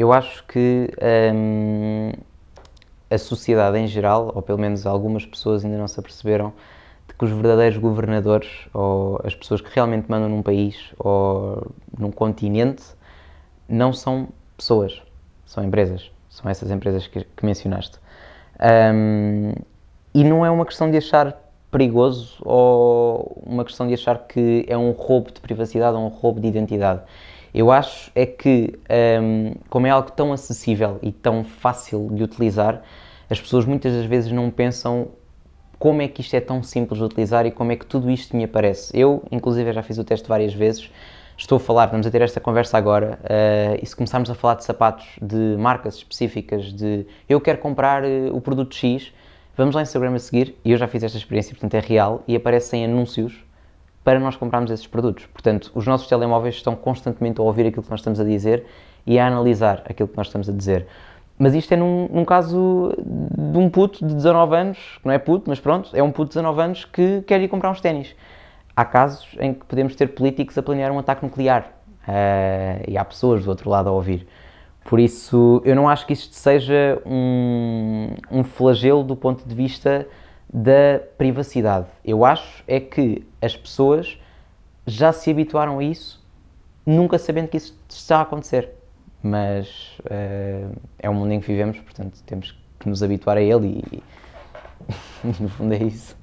Eu acho que hum, a sociedade em geral, ou pelo menos algumas pessoas ainda não se aperceberam, de que os verdadeiros governadores, ou as pessoas que realmente mandam num país ou num continente, não são pessoas, são empresas. São essas empresas que, que mencionaste. Um, e não é uma questão de achar perigoso ou uma questão de achar que é um roubo de privacidade ou um roubo de identidade. Eu acho é que, um, como é algo tão acessível e tão fácil de utilizar, as pessoas muitas das vezes não pensam como é que isto é tão simples de utilizar e como é que tudo isto me aparece. Eu, inclusive, já fiz o teste várias vezes, estou a falar, vamos a ter esta conversa agora, uh, e se começarmos a falar de sapatos de marcas específicas, de eu quero comprar uh, o produto X, vamos lá no Instagram a seguir, e eu já fiz esta experiência, portanto é real, e aparecem anúncios para nós comprarmos esses produtos. Portanto, os nossos telemóveis estão constantemente a ouvir aquilo que nós estamos a dizer e a analisar aquilo que nós estamos a dizer. Mas isto é num, num, caso de um puto de 19 anos, que não é puto, mas pronto, é um puto de 19 anos que quer ir comprar uns ténis. Há casos em que podemos ter políticos a planear um ataque nuclear uh, e há pessoas do outro lado a ouvir. Por isso, eu não acho que isto seja um, um flagelo do ponto de vista da privacidade. Eu acho é que as pessoas já se habituaram a isso, nunca sabendo que isso está a acontecer mas uh, é o mundo em que vivemos, portanto temos que nos habituar a ele e, e no fundo é isso.